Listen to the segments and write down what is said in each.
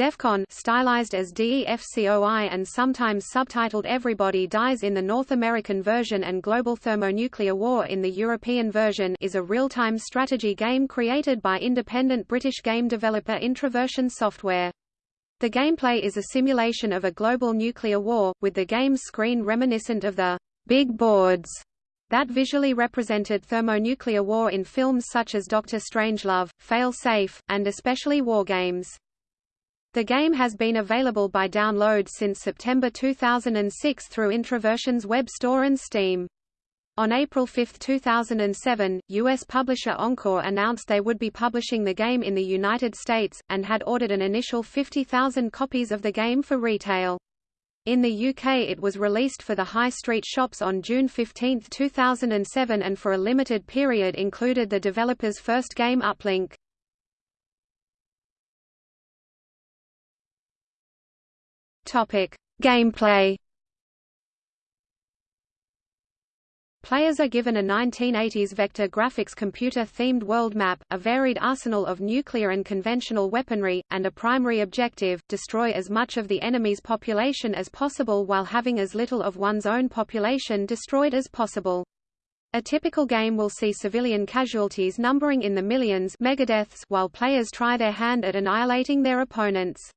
DEFCON stylized as DEFCOI and sometimes subtitled Everybody Dies in the North American version and Global Thermonuclear War in the European version is a real-time strategy game created by independent British game developer Introversion Software. The gameplay is a simulation of a global nuclear war, with the game's screen reminiscent of the big boards that visually represented thermonuclear war in films such as Doctor Strangelove, Fail Safe, and especially war games. The game has been available by download since September 2006 through Introversion's web store and Steam. On April 5, 2007, U.S. publisher Encore announced they would be publishing the game in the United States, and had ordered an initial 50,000 copies of the game for retail. In the UK it was released for the high street shops on June 15, 2007 and for a limited period included the developer's first game Uplink. Topic: Gameplay. Players are given a 1980s vector graphics computer-themed world map, a varied arsenal of nuclear and conventional weaponry, and a primary objective, destroy as much of the enemy's population as possible while having as little of one's own population destroyed as possible. A typical game will see civilian casualties numbering in the millions while players try their hand at annihilating their opponents.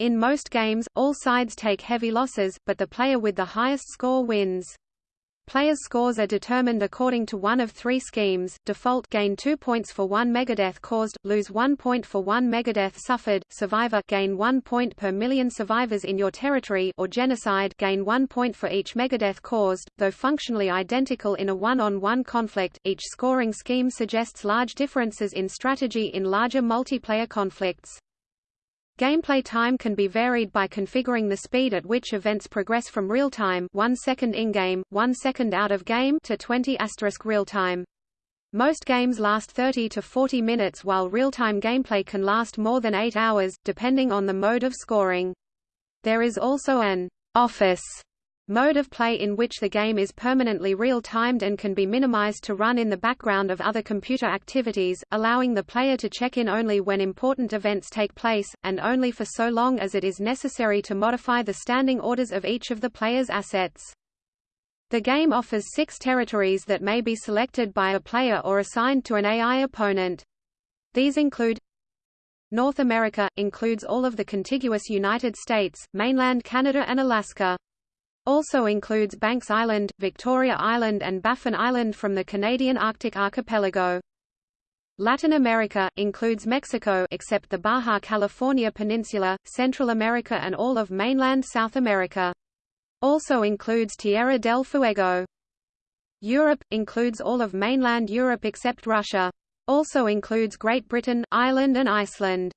In most games, all sides take heavy losses, but the player with the highest score wins. Players' scores are determined according to one of three schemes, default gain 2 points for 1 megadeath caused, lose 1 point for 1 megadeath suffered, survivor gain 1 point per million survivors in your territory or genocide gain 1 point for each megadeath caused, though functionally identical in a one-on-one -on -one conflict, each scoring scheme suggests large differences in strategy in larger multiplayer conflicts. Gameplay time can be varied by configuring the speed at which events progress from real-time 1 second in-game, 1 second out of game to 20 real-time. Most games last 30 to 40 minutes while real-time gameplay can last more than 8 hours, depending on the mode of scoring. There is also an office mode of play in which the game is permanently real-timed and can be minimized to run in the background of other computer activities, allowing the player to check in only when important events take place, and only for so long as it is necessary to modify the standing orders of each of the player's assets. The game offers six territories that may be selected by a player or assigned to an AI opponent. These include North America, includes all of the contiguous United States, mainland Canada and Alaska. Also includes Banks Island, Victoria Island and Baffin Island from the Canadian Arctic archipelago. Latin America, includes Mexico except the Baja California Peninsula, Central America and all of mainland South America. Also includes Tierra del Fuego. Europe, includes all of mainland Europe except Russia. Also includes Great Britain, Ireland and Iceland.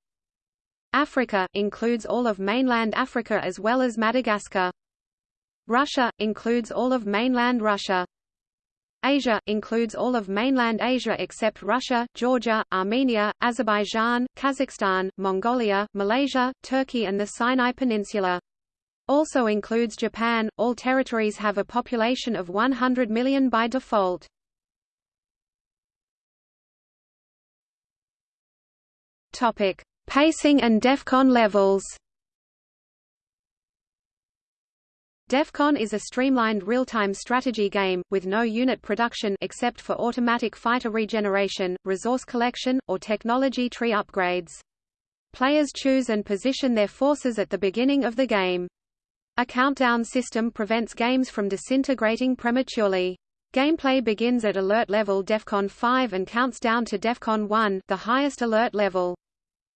Africa, includes all of mainland Africa as well as Madagascar. Russia, includes all of mainland Russia. Asia, includes all of mainland Asia except Russia, Georgia, Armenia, Azerbaijan, Kazakhstan, Mongolia, Malaysia, Turkey and the Sinai Peninsula. Also includes Japan. All territories have a population of 100 million by default. Topic: Pacing and DEFCON levels. DEFCON is a streamlined real-time strategy game, with no unit production except for automatic fighter regeneration, resource collection, or technology tree upgrades. Players choose and position their forces at the beginning of the game. A countdown system prevents games from disintegrating prematurely. Gameplay begins at alert level DEFCON 5 and counts down to DEFCON 1 the highest alert level.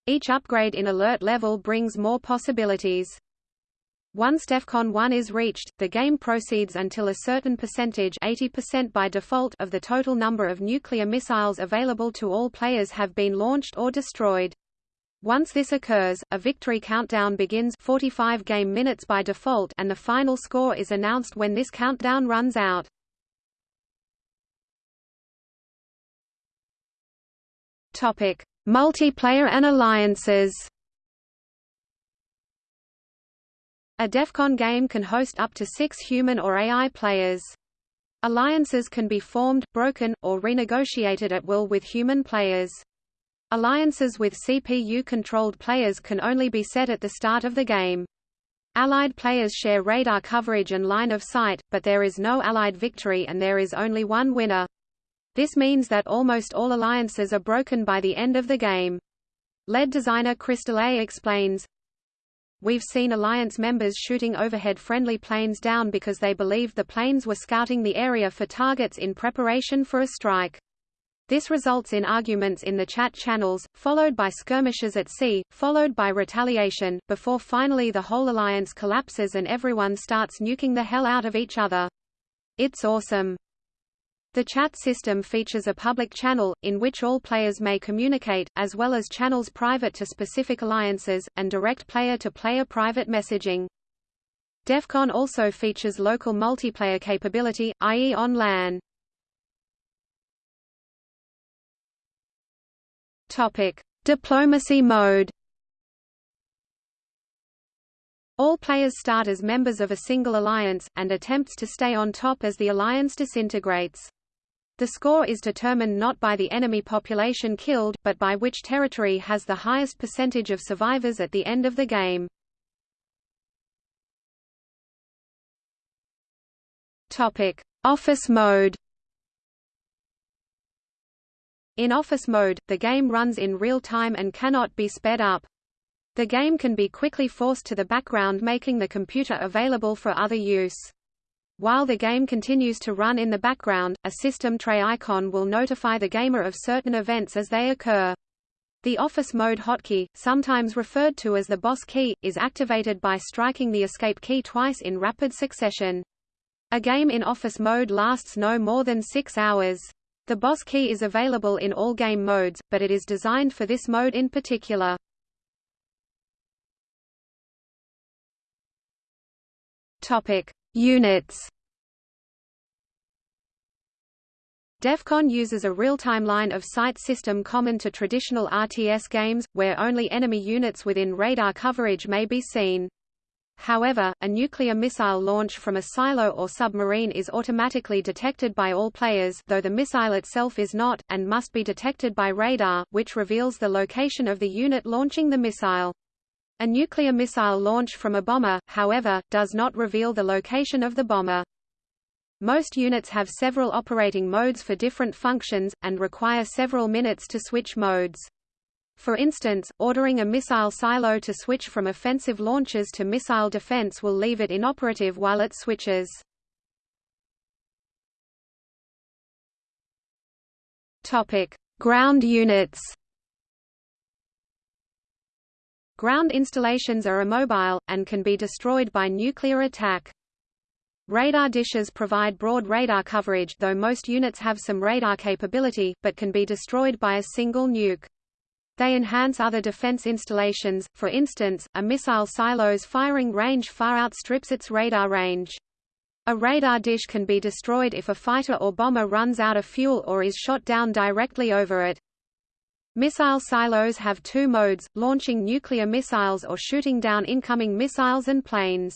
Each upgrade in alert level brings more possibilities. Once DEFCON 1 is reached, the game proceeds until a certain percentage 80% by default of the total number of nuclear missiles available to all players have been launched or destroyed. Once this occurs, a victory countdown begins 45 game minutes by default and the final score is announced when this countdown runs out. Topic: Multiplayer and alliances. A DEFCON game can host up to six human or AI players. Alliances can be formed, broken, or renegotiated at will with human players. Alliances with CPU-controlled players can only be set at the start of the game. Allied players share radar coverage and line of sight, but there is no Allied victory and there is only one winner. This means that almost all alliances are broken by the end of the game. Lead designer Chris Delay explains, We've seen Alliance members shooting overhead friendly planes down because they believed the planes were scouting the area for targets in preparation for a strike. This results in arguments in the chat channels, followed by skirmishes at sea, followed by retaliation, before finally the whole alliance collapses and everyone starts nuking the hell out of each other. It's awesome. The chat system features a public channel, in which all players may communicate, as well as channels private to specific alliances, and direct player-to-player -player private messaging. DEFCON also features local multiplayer capability, i.e. on LAN. Diplomacy mode. All players start as members of a single alliance, and attempts to stay on top as the alliance disintegrates. The score is determined not by the enemy population killed, but by which territory has the highest percentage of survivors at the end of the game. Topic: Office mode. In office mode, the game runs in real time and cannot be sped up. The game can be quickly forced to the background making the computer available for other use. While the game continues to run in the background, a system tray icon will notify the gamer of certain events as they occur. The Office Mode hotkey, sometimes referred to as the boss key, is activated by striking the escape key twice in rapid succession. A game in Office Mode lasts no more than six hours. The boss key is available in all game modes, but it is designed for this mode in particular. Topic: Units. DEF CON uses a real-time line-of-sight system common to traditional RTS games, where only enemy units within radar coverage may be seen. However, a nuclear missile launch from a silo or submarine is automatically detected by all players though the missile itself is not, and must be detected by radar, which reveals the location of the unit launching the missile. A nuclear missile launch from a bomber, however, does not reveal the location of the bomber. Most units have several operating modes for different functions, and require several minutes to switch modes. For instance, ordering a missile silo to switch from offensive launches to missile defense will leave it inoperative while it switches. Ground units. Ground installations are immobile, and can be destroyed by nuclear attack. Radar dishes provide broad radar coverage though most units have some radar capability, but can be destroyed by a single nuke. They enhance other defense installations, for instance, a missile silo's firing range far outstrips its radar range. A radar dish can be destroyed if a fighter or bomber runs out of fuel or is shot down directly over it. Missile silos have two modes, launching nuclear missiles or shooting down incoming missiles and planes.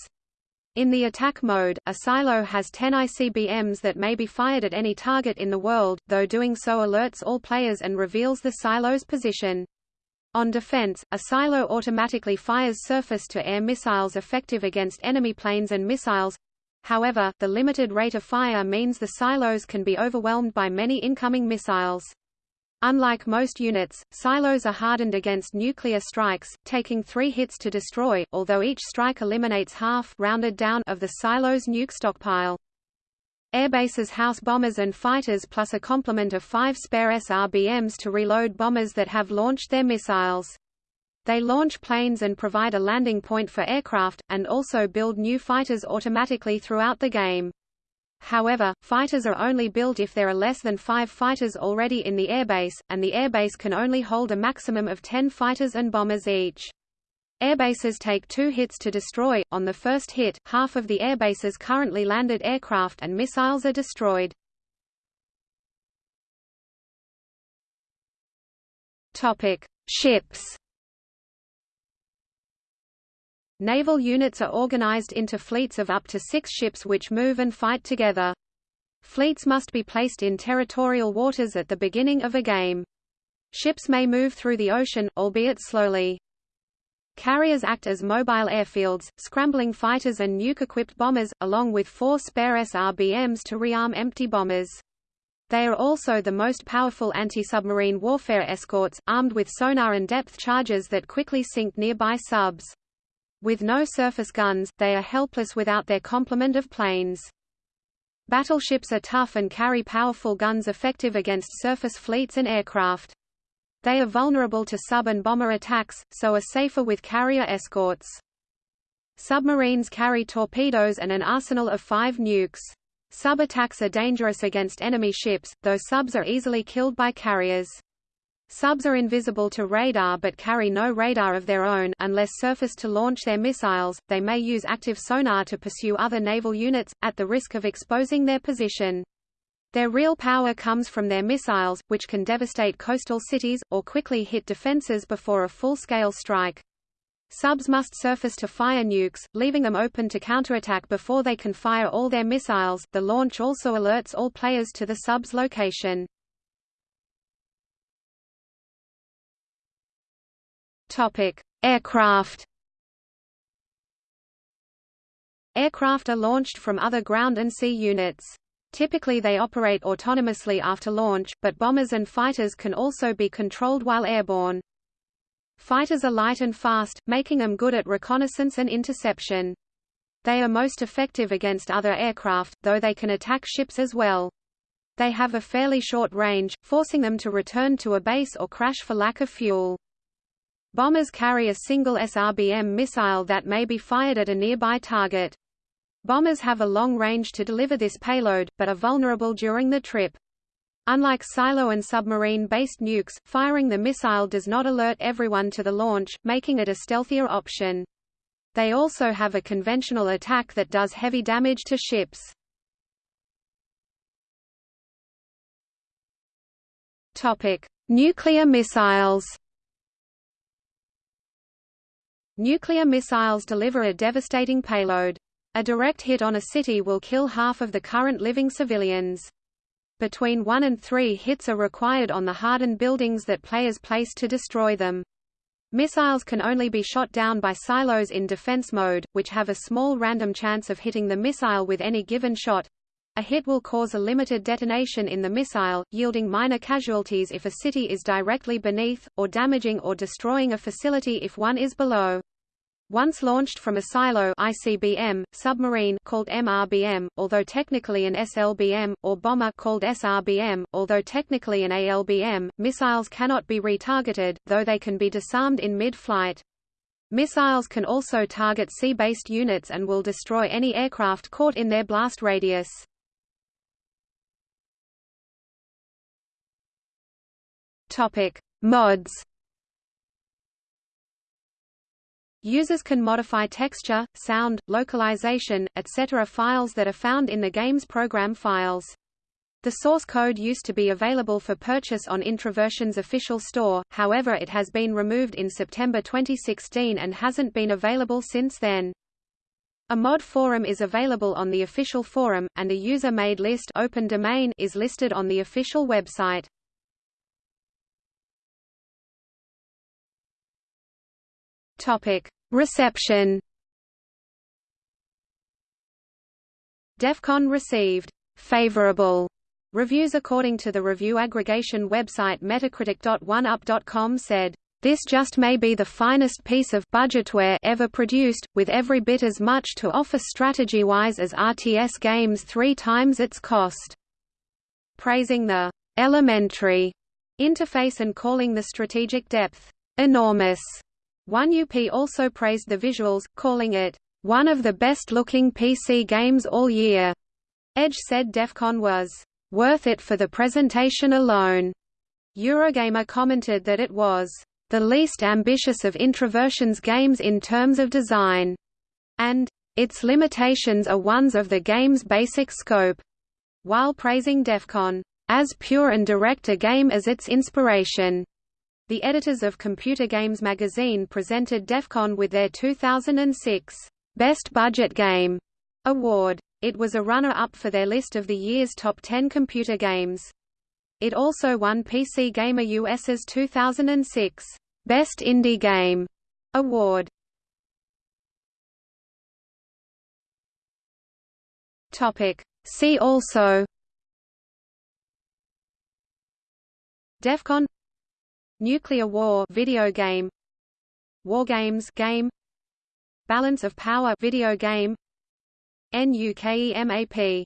In the attack mode, a silo has 10 ICBMs that may be fired at any target in the world, though doing so alerts all players and reveals the silo's position. On defense, a silo automatically fires surface-to-air missiles effective against enemy planes and missiles. However, the limited rate of fire means the silos can be overwhelmed by many incoming missiles. Unlike most units, silos are hardened against nuclear strikes, taking three hits to destroy, although each strike eliminates half rounded down of the silo's nuke stockpile. Airbases house bombers and fighters plus a complement of five spare SRBMs to reload bombers that have launched their missiles. They launch planes and provide a landing point for aircraft, and also build new fighters automatically throughout the game. However, fighters are only built if there are less than five fighters already in the airbase, and the airbase can only hold a maximum of 10 fighters and bombers each. Airbases take two hits to destroy. On the first hit, half of the airbase's currently landed aircraft and missiles are destroyed. Topic: Ships. Naval units are organized into fleets of up to six ships which move and fight together. Fleets must be placed in territorial waters at the beginning of a game. Ships may move through the ocean, albeit slowly. Carriers act as mobile airfields, scrambling fighters and nuke-equipped bombers, along with four spare SRBMs to rearm empty bombers. They are also the most powerful anti-submarine warfare escorts, armed with sonar and depth charges that quickly sink nearby subs. With no surface guns, they are helpless without their complement of planes. Battleships are tough and carry powerful guns effective against surface fleets and aircraft. They are vulnerable to sub and bomber attacks, so are safer with carrier escorts. Submarines carry torpedoes and an arsenal of five nukes. Sub-attacks are dangerous against enemy ships, though subs are easily killed by carriers. Subs are invisible to radar but carry no radar of their own unless surfaced to launch their missiles. They may use active sonar to pursue other naval units, at the risk of exposing their position. Their real power comes from their missiles, which can devastate coastal cities, or quickly hit defenses before a full-scale strike. Subs must surface to fire nukes, leaving them open to counterattack before they can fire all their missiles. The launch also alerts all players to the sub's location. Topic: Aircraft. Aircraft are launched from other ground and sea units. Typically they operate autonomously after launch, but bombers and fighters can also be controlled while airborne. Fighters are light and fast, making them good at reconnaissance and interception. They are most effective against other aircraft, though they can attack ships as well. They have a fairly short range, forcing them to return to a base or crash for lack of fuel. Bombers carry a single SRBM missile that may be fired at a nearby target. Bombers have a long range to deliver this payload, but are vulnerable during the trip. Unlike silo and submarine-based nukes, firing the missile does not alert everyone to the launch, making it a stealthier option. They also have a conventional attack that does heavy damage to ships. Nuclear missiles. Nuclear missiles deliver a devastating payload. A direct hit on a city will kill half of the current living civilians. Between one and three hits are required on the hardened buildings that players place to destroy them. Missiles can only be shot down by silos in defense mode, which have a small random chance of hitting the missile with any given shot. A hit will cause a limited detonation in the missile, yielding minor casualties if a city is directly beneath, or damaging or destroying a facility if one is below. Once launched from a silo ICBM, submarine called MRBM, although technically an SLBM, or bomber called SRBM, although technically an ALBM, missiles cannot be retargeted, though they can be disarmed in mid-flight. Missiles can also target sea-based units and will destroy any aircraft caught in their blast radius. Topic: Mods Users can modify texture, sound, localization, etc. files that are found in the game's program files. The source code used to be available for purchase on Introversion's official store, however it has been removed in September 2016 and hasn't been available since then. A mod forum is available on the official forum, and a user-made list open domain is listed on the official website. Topic: Reception. DEF CON received favorable reviews according to the review aggregation website Metacritic.oneup.com said, "This just may be the finest piece of budgetware ever produced, with every bit as much to offer strategy-wise as RTS games three times its cost." Praising the elementary interface and calling the strategic depth enormous. OneUP also praised the visuals, calling it, "...one of the best-looking PC games all year." Edge said DEF CON was, "...worth it for the presentation alone." Eurogamer commented that it was, "...the least ambitious of Introversion's games in terms of design," and, "...its limitations are ones of the game's basic scope," while praising DEF CON, "...as pure and direct a game as its inspiration." the editors of Computer Games magazine presented DEFCON with their 2006 Best Budget Game award. It was a runner-up for their list of the year's top 10 computer games. It also won PC Gamer US's 2006 Best Indie Game award. Topic. See also DEFCON Nuclear War video game war games game Balance of Power video game NUKEMAP